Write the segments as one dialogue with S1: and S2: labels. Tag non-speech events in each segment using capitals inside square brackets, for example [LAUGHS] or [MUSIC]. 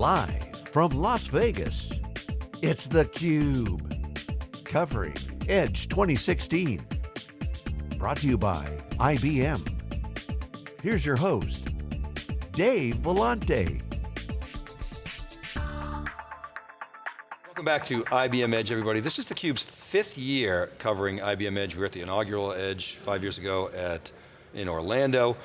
S1: Live from Las Vegas, it's theCUBE. Covering Edge 2016. Brought to you by IBM. Here's your host, Dave Vellante.
S2: Welcome back to IBM Edge, everybody. This is theCUBE's fifth year covering IBM Edge. We were at the inaugural Edge five years ago at in Orlando.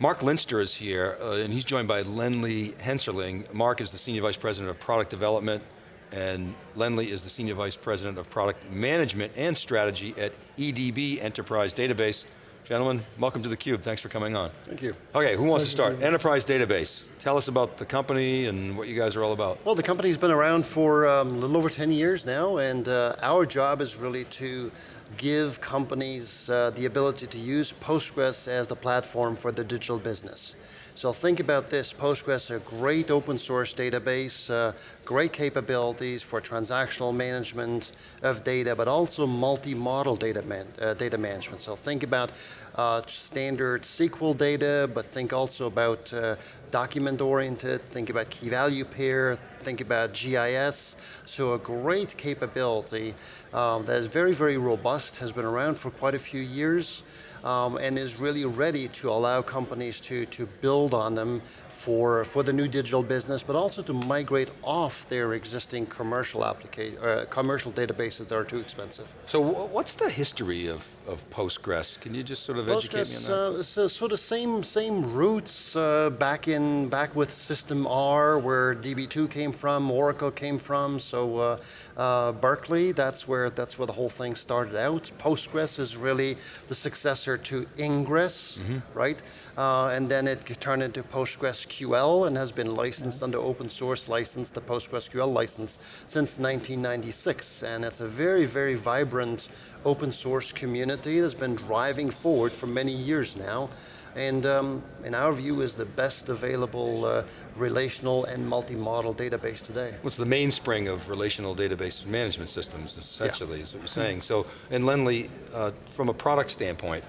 S2: Marc Linster is here, uh, and he's joined by Lenley Hensarling. Marc is the Senior Vice President of Product Development, and Lenley is the Senior Vice President of Product Management and Strategy at EDB Enterprise Database. Gentlemen, welcome to theCUBE, thanks for coming on.
S3: Thank you.
S2: Okay, who wants to start? Enterprise Database. Tell us about the company and what you guys are all about.
S3: Well, the company's been around for um, a little over 10 years now, and uh, our job is really to give companies uh, the ability to use Postgres as the platform for the digital business. So think about this, Postgres a great open source database, uh, great capabilities for transactional management of data, but also multi-model data, man, uh, data management. So think about uh, standard SQL data, but think also about uh, document-oriented, think about key value pair, think about GIS. So a great capability um, that is very, very robust, has been around for quite a few years, um, and is really ready to allow companies to, to build on them for, for the new digital business, but also to migrate off their existing commercial application, uh, commercial databases that are too expensive.
S2: So what's the history of, of Postgres? Can you just sort of
S3: Postgres,
S2: educate me on that?
S3: Uh, so sort of same, same roots uh, back in, back with System R, where DB2 came from, Oracle came from, so uh, Berkeley, that's where, that's where the whole thing started out. Postgres is really the successor to Ingres, mm -hmm. right? Uh, and then it turned into PostgreSQL and has been licensed yeah. under open source license, the PostgreSQL license, since 1996. And it's a very, very vibrant open source community that's been driving forward for many years now and um, in our view is the best available uh, relational and multi-model database today.
S2: What's the mainspring of relational database management systems, essentially, yeah. is what you're saying. So, and Lenley, uh, from a product standpoint,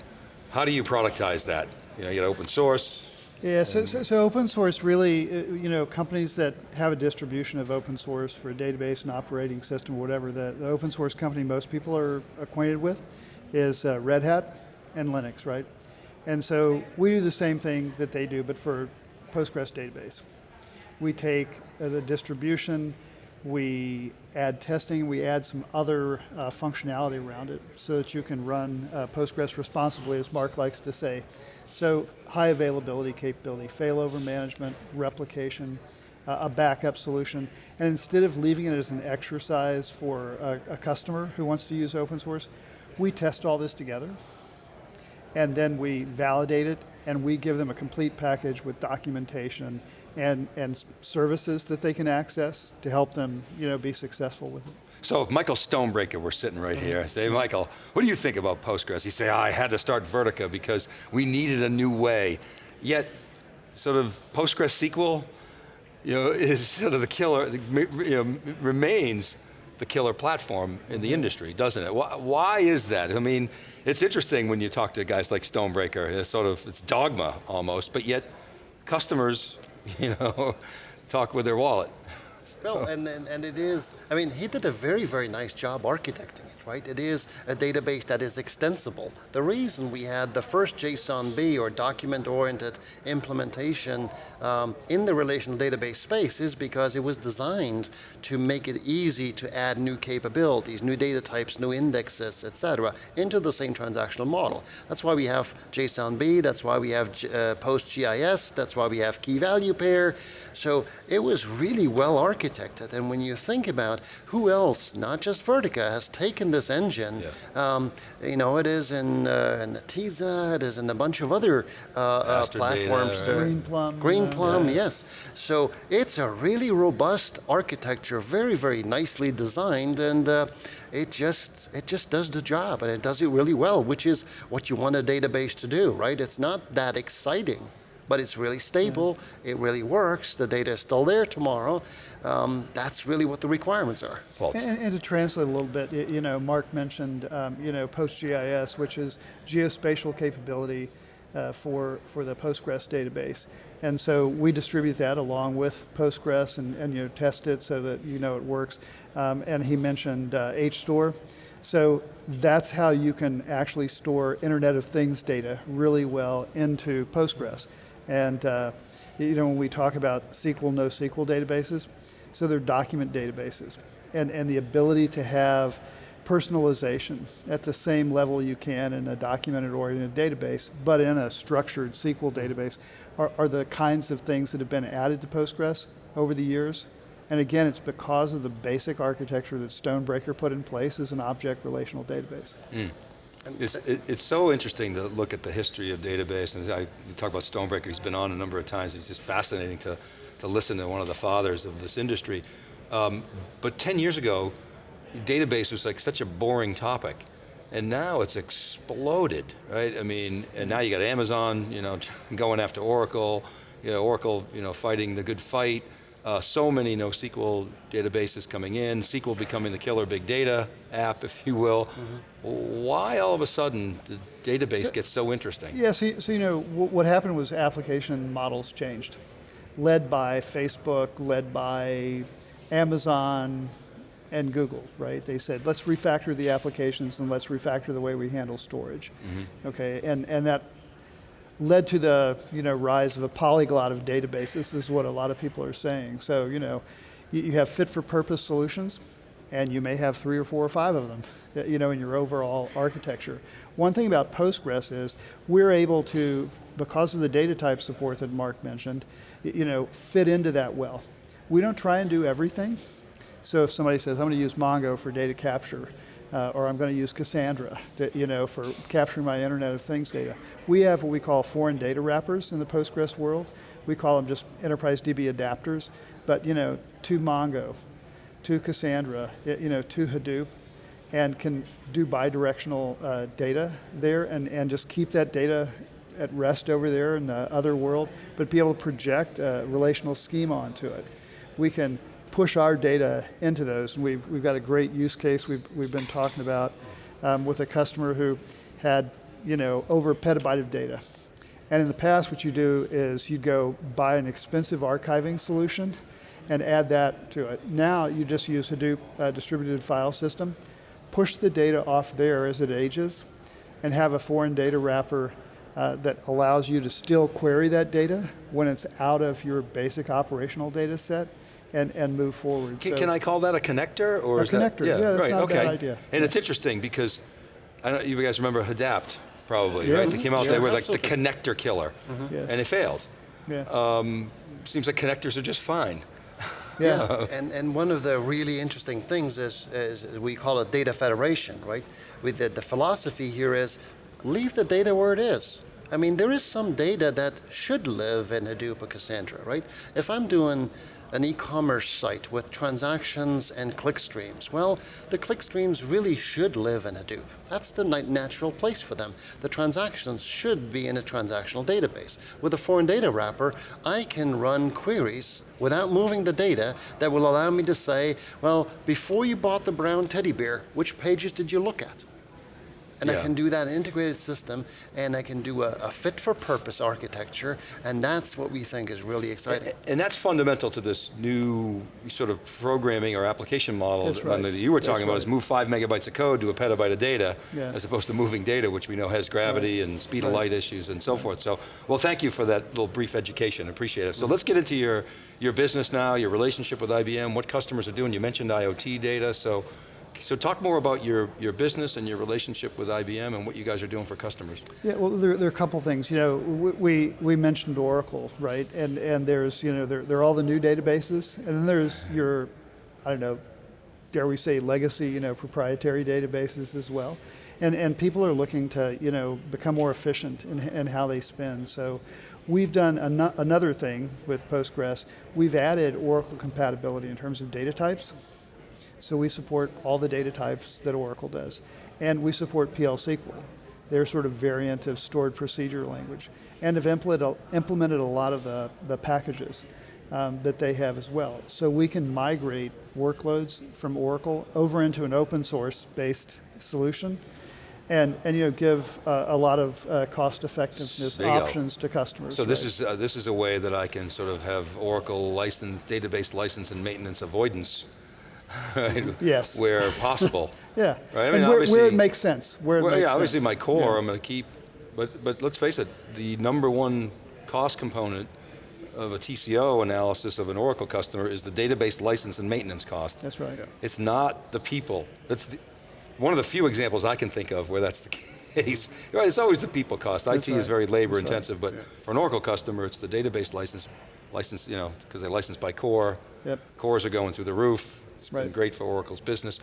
S2: how do you productize that? You know, you got open source.
S4: Yeah, so, so, so, open source really, uh, you know, companies that have a distribution of open source for a database and operating system or whatever, the, the open source company most people are acquainted with is uh, Red Hat and Linux, right? And so we do the same thing that they do, but for Postgres database. We take uh, the distribution, we add testing, we add some other uh, functionality around it so that you can run uh, Postgres responsibly, as Marc likes to say. So high availability capability, failover management, replication, uh, a backup solution, and instead of leaving it as an exercise for a, a customer who wants to use open source, we test all this together, and then we validate it, and we give them a complete package with documentation and, and services that they can access to help them you know, be successful with it.
S2: So if Michael Stonebraker were sitting right uh-huh. here, say, Michael, what do you think about Postgres? He'd say, oh, I had to start Vertica because we needed a new way. Yet, sort of PostgreSQL, you know, [LAUGHS] is sort of the killer, you know, remains the killer platform in the industry, doesn't it? Why, why is that? I mean, it's interesting when you talk to guys like Stonebraker, it's sort of, it's dogma almost, but yet customers, [LAUGHS] you know, talk with their wallet.
S3: Well, and, and, and it is, I mean, he did a very, very nice job architecting it, right? It is a database that is extensible. The reason we had the first JSON-B or document-oriented implementation um, in the relational database space is because it was designed to make it easy to add new capabilities, new data types, new indexes, et cetera, into the same transactional model. That's why we have JSON-B, that's why we have uh, PostGIS, that's why we have key value pair. So it was really well architected architected. And when you think about who else, not just Vertica, has taken this engine, yeah. um, you know, it is in, uh, in Netezza, it is in a bunch of other uh, uh, platforms.
S4: Data, right? Greenplum.
S3: Greenplum, yeah. yes. So it's a really robust architecture, very, very nicely designed, and uh, it just it just does the job, and it does it really well, which is what you want a database to do, right? It's not that exciting but it's really stable, yeah. it really works, the data is still there tomorrow. Um, that's really what the requirements are.
S4: And, and, to translate a little bit, you know, Marc mentioned, um, you know, PostGIS, which is geospatial capability uh, for, for the Postgres database. And so we distribute that along with Postgres and, and you know, test it so that you know it works. Um, and he mentioned uh, HStore. So that's how you can actually store Internet of Things data really well into Postgres. And uh, you know, when we talk about SQL, NoSQL databases, so they're document databases. And, and the ability to have personalization at the same level you can in a documented oriented database, but in a structured SQL database, are, are the kinds of things that have been added to Postgres over the years. And again, it's because of the basic architecture that Stonebraker put in place as an object relational database.
S2: Mm. It's, it, it's so interesting to look at the history of database, and I, you talk about Stonebraker, he's been on a number of times, it's just fascinating to, to listen to one of the fathers of this industry. Um, but 10 years ago, database was like such a boring topic. And now it's exploded, right? I mean, and now you got Amazon, you know, [LAUGHS] going after Oracle, you know, Oracle, you know, fighting the good fight. Uh, so many NoSQL databases coming in, SQL becoming the killer big data app, if you will. Mm -hmm. Why all of a sudden the database so, gets so interesting?
S4: Yeah, so, so you know, what happened was application models changed. Led by Facebook, led by Amazon, and Google, right? They said, let's refactor the applications and let's refactor the way we handle storage. Mm -hmm. Okay, and, and that led to the you know, rise of a polyglot of databases, is what a lot of people are saying. So, you know, you, you have fit for purpose solutions, and you may have three or four or five of them, you know, in your overall architecture. One thing about Postgres is we're able to, because of the data type support that Marc mentioned, you know, fit into that well. We don't try and do everything, so if somebody says, I'm going to use Mongo for data capture, uh, or I'm going to use Cassandra to, you know, for capturing my Internet of Things data, we have what we call foreign data wrappers in the Postgres world. We call them just enterprise DB adapters, but you know, to Mongo, to Cassandra, you know, to Hadoop, and can do bidirectional uh, data there and, and just keep that data at rest over there in the other world, but be able to project a relational schema onto it. We can push our data into those. And we've, we've got a great use case we've, we've been talking about um, with a customer who had you know, over a petabyte of data. And in the past, what you do is you go buy an expensive archiving solution and add that to it. Now you just use Hadoop uh, distributed file system, push the data off there as it ages, and have a foreign data wrapper uh, that allows you to still query that data when it's out of your basic operational data set and, and move forward.
S2: Can, so, can I call that a connector? Or
S4: a connector, that, yeah, yeah, that's
S2: right,
S4: not
S2: okay.
S4: a bad idea.
S2: And
S4: yeah.
S2: it's interesting because, I don't know, you guys remember Hadapt, probably, right? They came out, they were like the connector killer, mm -hmm. yes. and it failed.
S4: Yeah.
S2: Um, seems like connectors are just fine.
S3: Yeah, [LAUGHS] yeah. and, and one of the really interesting things is, is we call it data federation, right? With the, the philosophy here is, leave the data where it is. I mean, there is some data that should live in Hadoop or Cassandra, right? If I'm doing an e-commerce site with transactions and click streams. Well, the click streams really should live in Hadoop. That's the natural place for them. The transactions should be in a transactional database. With a foreign data wrapper, I can run queries without moving the data that will allow me to say, well, before you bought the brown teddy bear, which pages did you look at? And yeah. I can do that integrated system, and I can do a, a, fit for purpose architecture, and that's what we think is really exciting.
S2: And, and that's fundamental to this new sort of programming or application model
S4: that's right.
S2: that you were talking that's about, right. is move five megabytes of code to a petabyte of data, yeah. as opposed to moving data, which we know has gravity right. and speed of light issues and so forth. So, well thank you for that little brief education, appreciate it. So mm -hmm. let's get into your, your business now, your relationship with IBM, what customers are doing. You mentioned IoT data, so so talk more about your, your business and your relationship with IBM and what you guys are doing for customers.
S4: Yeah, well, there, there are a couple things. You know, we, we mentioned Oracle, right? And, and there's, you know, there, there are all the new databases, and then there's your, I don't know, dare we say legacy, you know, proprietary databases as well. And, and people are looking to, you know, become more efficient in, in how they spend. So we've done an another thing with Postgres. We've added Oracle compatibility in terms of data types. So we support all the data types that Oracle does. And we support PL SQL, their sort of variant of stored procedure language. And have implemented a lot of the, the packages um, that they have as well. So we can migrate workloads from Oracle over into an open source based solution and, and you know, give uh, a lot of uh, cost effectiveness
S2: go.
S4: options to customers.
S2: So this is, uh, this is a way that I can sort of have Oracle license, database license and maintenance avoidance, right? [LAUGHS]
S4: Yes.
S2: Where possible. [LAUGHS]
S4: Yeah,
S2: Right, I mean,
S4: and where, where it makes sense, where it
S2: Well,
S4: makes
S2: yeah, obviously
S4: sense.
S2: my core,
S4: Yeah.
S2: I'm going to keep, but, but let's face it, the number one cost component of a TCO analysis of an Oracle customer is the database license and maintenance cost.
S4: That's right.
S2: It's not the people. That's the, one of the few examples I can think of where that's the case. [LAUGHS] Right, it's always the people cost. IT is
S4: right.
S2: very labor
S4: That's right.
S2: intensive, but for an Oracle customer, it's the database license, license, you know, because they license by core.
S4: Yep.
S2: Cores are going through the roof. It's been great for Oracle's business.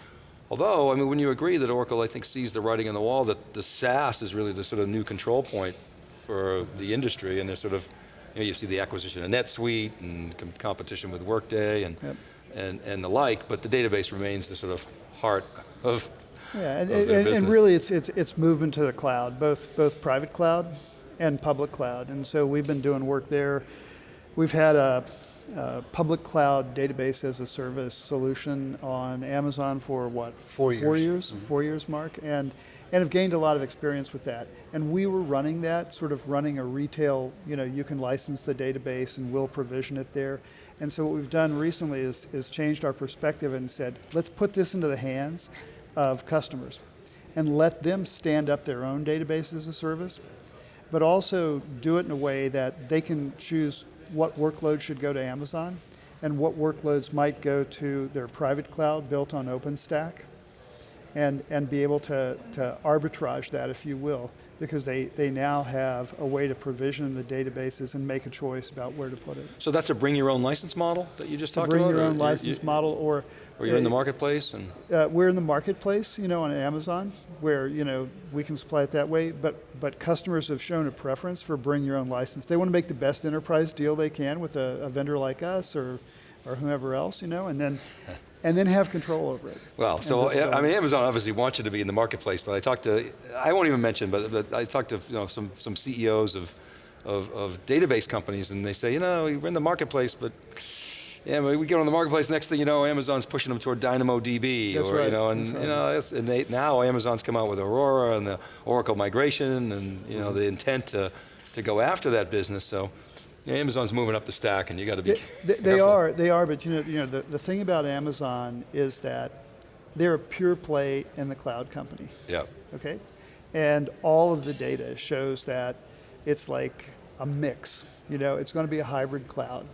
S2: Although, I mean, when you agree that Oracle, I think, sees the writing on the wall that the SaaS is really the sort of new control point for the industry, and there's sort of, you know, you see the acquisition of NetSuite and com- competition with Workday and,
S4: Yep.
S2: and, and the like, but the database remains the sort of heart of,
S4: Yeah, and, and, and really it's, it's, it's movement to the cloud, both, both private cloud and public cloud. And so we've been doing work there. We've had a, a public cloud database as a service solution on Amazon for what?
S3: Four
S4: Four
S3: years.
S4: years, mm-hmm. four years, Marc. And, and have gained a lot of experience with that. And we were running that, sort of running a retail, you know, you can license the database and we'll provision it there. And so what we've done recently is, is changed our perspective and said, let's put this into the hands of customers and let them stand up their own database as a service, but also do it in a way that they can choose what workloads should go to Amazon and what workloads might go to their private cloud built on OpenStack and, and be able to, to arbitrage that, if you will, because they, they now have a way to provision the databases and make a choice about where to put it.
S2: so that's a bring your own license model that you just talked
S4: Bring
S2: about?
S4: Bring
S2: your
S4: own license model or
S2: Or you're in the marketplace and,
S4: uh, we're in the marketplace, you know, on Amazon, where you know we can supply it that way. But but customers have shown a preference for bring your own license. They want to make the best enterprise deal they can with a, a vendor like us or or whomever else, you know, and then [LAUGHS] and then have control over it.
S2: well, so,
S4: just
S2: I mean, Amazon obviously wants you to be in the marketplace, but I talked to, I won't even mention, but, but I talked to you know, some, some CEOs of, of, of database companies and they say, you know, we're in the marketplace, but yeah, but we get on the marketplace, next thing you know, Amazon's pushing them toward DynamoDB,
S4: That's
S2: or you
S4: right,
S2: know, and
S4: right.
S2: you know, and they, now Amazon's come out with Aurora and the Oracle migration, and you know, mm-hmm. the intent to, to go after that business. So, yeah, Amazon's moving up the stack, and you got to be.
S4: They, they, they are, they are, but you know, you know, the, the thing about Amazon is that they're a pure play in the cloud company.
S2: Yeah.
S4: okay? And all of the data shows that it's like a mix. You know, it's going to be a hybrid cloud.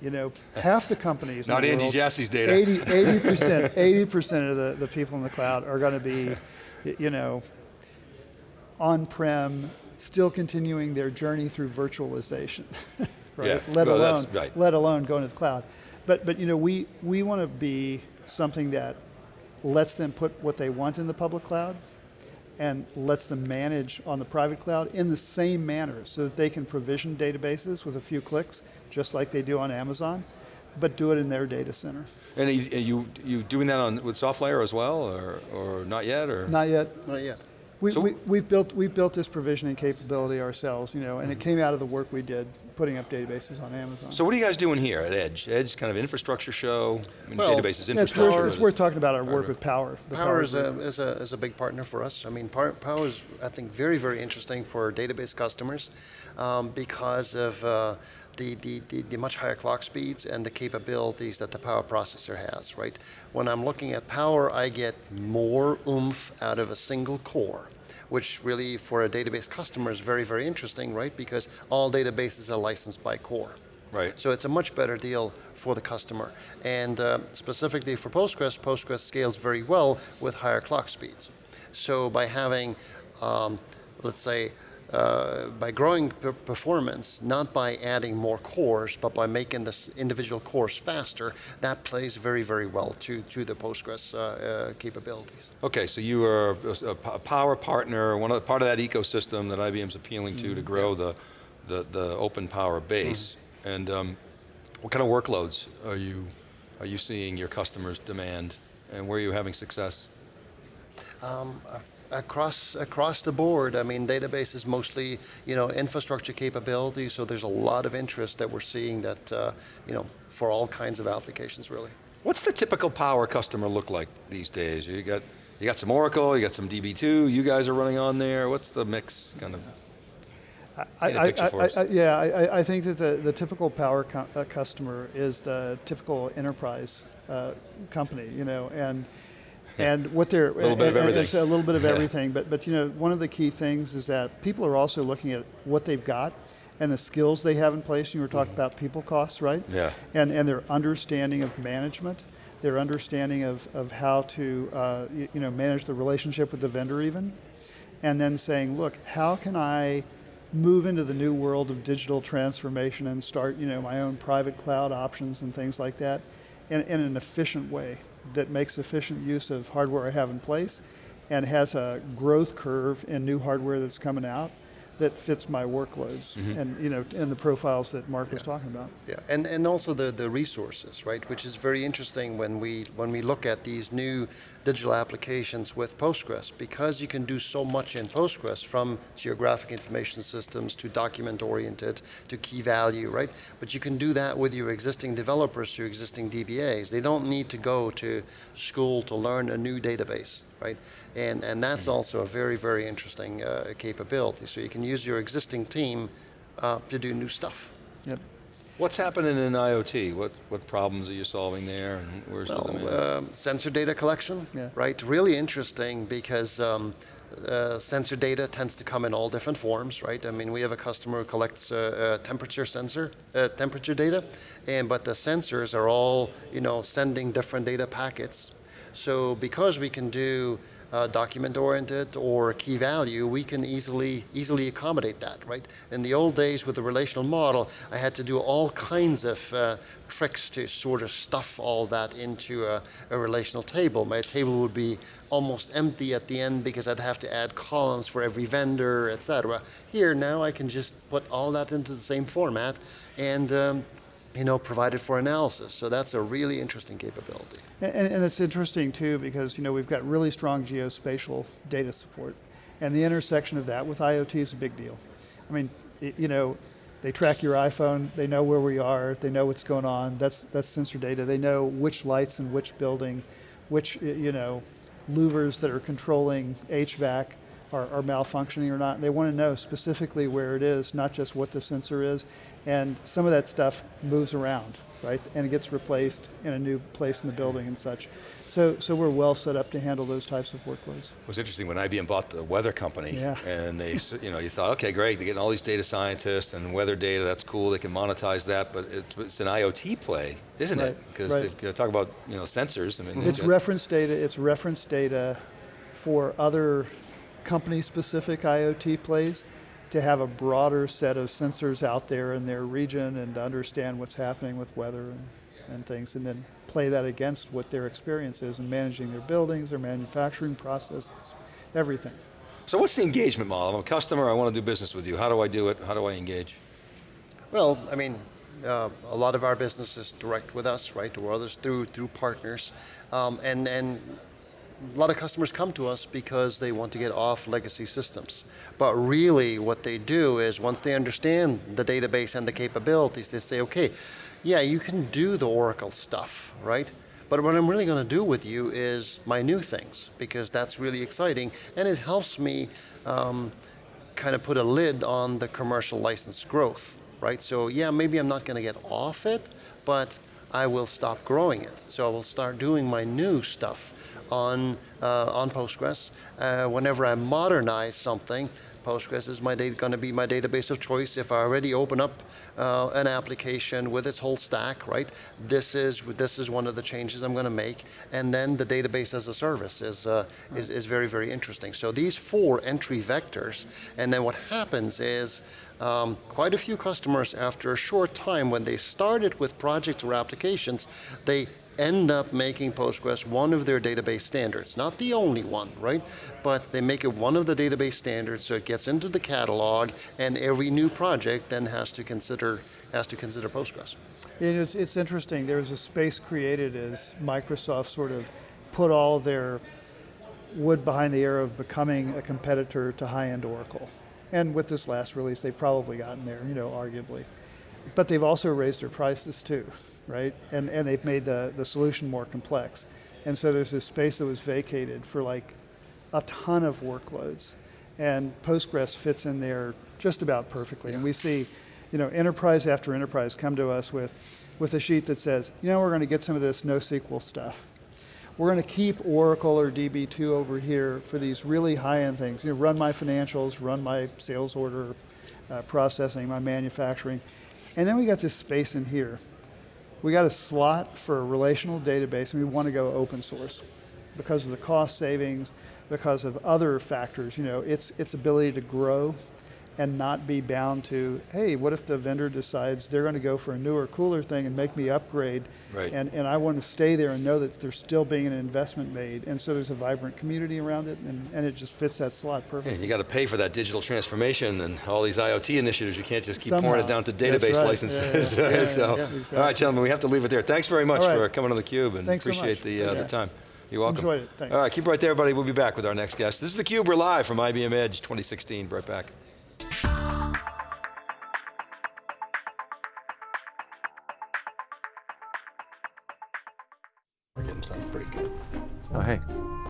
S4: You know, half the companies.
S2: Not
S4: the world,
S2: Jassy's data.
S4: 80 percent, [LAUGHS] eighty percent of the, the people in the cloud are going to be, you know, on-prem, still continuing their journey through virtualization, [LAUGHS] right?
S2: Yeah,
S4: Let
S2: well,
S4: alone,
S2: right.
S4: let alone going to the cloud. But but you know, we we want to be something that lets them put what they want in the public cloud and lets them manage on the private cloud in the same manner so that they can provision databases with a few clicks, just like they do on Amazon, but do it in their data center.
S2: And are you, are you, you doing that on, with SoftLayer as well, or, or not yet, or?
S4: Not yet.
S3: Not yet.
S4: We,
S2: So-
S4: we, we've, built, we've built this provisioning capability ourselves, you know, and
S2: Mm-hmm.
S4: it came out of the work we did putting up databases on Amazon.
S2: So what are you guys doing here at Edge? Edge kind of infrastructure show, I mean,
S3: Well,
S2: databases
S4: it's,
S2: infrastructure.
S4: worth, it's worth talking about our work with Power. the
S3: Power is a, is, a, is a big partner for us. I mean, Power, Power is, I think, very, very interesting for database customers um, because of uh, the, the, the, the much higher clock speeds and the capabilities that the Power processor has, right? When I'm looking at Power, I get more oomph out of a single core which really for a database customer is very, very interesting, right? Because all databases are licensed by core.
S2: Right.
S3: So it's a much better deal for the customer. And uh, specifically for Postgres, Postgres scales very well with higher clock speeds. So by having, um, let's say, uh, by growing per- performance, not by adding more cores, but by making this individual cores faster, that plays very, very well to, to the Postgres uh, uh, capabilities.
S2: Okay, so you are a power partner, one of the, part of that ecosystem that IBM's appealing to
S4: Mm-hmm.
S2: to grow the, the, the open power base. And um, what kind of workloads are you, are you seeing your customers demand, and where are you having success?
S3: Um, a- across across the board, I mean, database is mostly you know infrastructure capability. So there's a lot of interest that we're seeing that uh, you know for all kinds of applications, really.
S2: What's the typical power customer look like these days? You got You got some Oracle, you got some DB2, you guys are running on there. What's the mix kind of?
S4: I,
S2: Paint a
S4: I-
S2: picture for
S4: I- I- yeah, I, I- I think that the, the typical power co- uh, customer is the typical enterprise uh, company, you know, and and what they're
S2: Little bit of
S4: and-
S2: everything.
S4: It's a little bit of everything, but but you know, one of the key things is that people are also looking at what they've got and the skills they have in place. You were talking about people costs, right?
S2: Mm-hmm. Yeah.
S4: And and their understanding of management, their understanding of of how to uh, you, you know manage the relationship with the vendor even and then saying, look, how can I move into the new world of digital transformation and start, you know, my own private cloud options and things like that in, in an efficient way that makes efficient use of hardware I have in place and has a growth curve in new hardware that's coming out that fits my workloads mm-hmm. and, you know, and the profiles that Marc was talking about.
S3: Yeah, and, and also the, the resources, right? Which is very interesting when we when we look at these new digital applications with Postgres, because you can do so much in Postgres from geographic information systems to document oriented to key value, right? But you can do that with your existing developers, your existing DBAs. They don't need to go to school to learn a new database, right? And and that's also a very very interesting uh, capability. So you can use your existing team uh, to do new stuff.
S4: Yep.
S2: What's happening in IoT? What, what problems are you solving there and where's the demand?
S3: Well, um, sensor data collection,
S4: Yeah.
S3: right? Really interesting because um, uh, sensor data tends to come in all different forms, right? I mean, we have a customer who collects uh, uh, temperature sensor, uh, temperature data, and but the sensors are all, you know, sending different data packets. So because we can do uh, document-oriented or key value, we can easily easily accommodate that, right? In the old days with the relational model, I had to do all kinds of uh, tricks to sort of stuff all that into a, a relational table. My table would be almost empty at the end because I'd have to add columns for every vendor, etc. Here now I can just put all that into the same format and um, you know provided for analysis. So that's a really interesting capability.
S4: And, and it's interesting too because you know we've got really strong geospatial data support, and the intersection of that with IoT is a big deal. I mean, you know, they track your iPhone, they know where we are, they know what's going on. That's that's sensor data. They know which lights in which building, which you know, louvers that are controlling HVAC are, are malfunctioning or not. They want to know specifically where it is, not just what the sensor is. And some of that stuff moves around, right? And it gets replaced in a new place in the building and such. So, so we're well set up to handle those types of workloads.
S2: It was interesting when IBM bought the weather company,
S4: Yeah.
S2: and they, [LAUGHS] you know, you thought, okay, great, they're getting all these data scientists and weather data, that's cool, they can monetize that, but it's, it's an IoT play, isn't it? Because
S4: right.
S2: they talk about, you know, sensors. I mean,
S4: It's reference data. It's reference data for other company-specific IoT plays to have a broader set of sensors out there in their region and to understand what's happening with weather and, and things, and then play that against what their experience is in managing their buildings, their manufacturing processes, everything.
S2: So what's the engagement model? I'm a customer, I want to do business with you. How do I do it? How do I engage?
S3: Well, I mean, uh, a lot of our business is direct with us, right, or others through through partners, um, and and a lot of customers come to us because they want to get off legacy systems. But really, what they do is once they understand the database and the capabilities, they say, okay, yeah, you can do the Oracle stuff, right? But what I'm really going to do with you is my new things because that's really exciting and it helps me um, kind of put a lid on the commercial license growth, right? So yeah, maybe I'm not going to get off it, but I will stop growing it. So I will start doing my new stuff on uh, on Postgres. Uh, whenever I modernize something, Postgres is my going to be my database of choice. If I already open up uh, an application with its whole stack, right? This is this is one of the changes I'm going to make, and then the database as a service is uh, is, is very very interesting. So these four entry vectors, and then what happens is. Um, quite a few customers, after a short time, when they started with projects or applications, they end up making Postgres one of their database standards. Not the only one, right? But they make it one of the database standards so it gets into the catalog and every new project then has to consider, has to consider Postgres.
S4: And it's, it's interesting, there's a space created as Microsoft sort of put all their wood behind the arrow of becoming a competitor to high-end Oracle. And with this last release, they've probably gotten there, you know, arguably. But they've also raised their prices too, right? And, and they've made the, the solution more complex. And so there's this space that was vacated for like a ton of workloads. And Postgres fits in there just about perfectly. And we see, you know, enterprise after enterprise come to us with, with a sheet that says, you know, we're going to get some of this NoSQL stuff. We're going to keep Oracle or DB2 over here for these really high-end things. You know, run my financials, run my sales order uh, processing, my manufacturing. And then we got this space in here. We got a slot for a relational database, and we want to go open source because of the cost savings, because of other factors. You know, its its ability to grow and not be bound to, hey, what if the vendor decides they're going to go for a newer, cooler thing and make me upgrade?
S2: Right.
S4: And, and I want to stay there and know that there's still being an investment made. And so there's a vibrant community around it, and, and it just fits that slot
S2: Yeah,
S4: perfectly.
S2: you got to pay for that digital transformation and all these IoT initiatives. You can't just keep pouring it down to database
S4: right.
S2: licenses.
S4: Yeah, yeah, [LAUGHS] yeah,
S2: so,
S4: yeah, exactly.
S2: right, gentlemen, we have to leave it there. Thanks very much
S4: All right.
S2: for coming on theCUBE and
S4: Thanks
S2: appreciate
S4: much.
S2: the, uh, the time. You're welcome.
S4: Enjoyed it. Thanks.
S2: All right, keep right there, everybody. We'll be back with our next guest. This is theCUBE, we're live from IBM Edge 2016. Right back.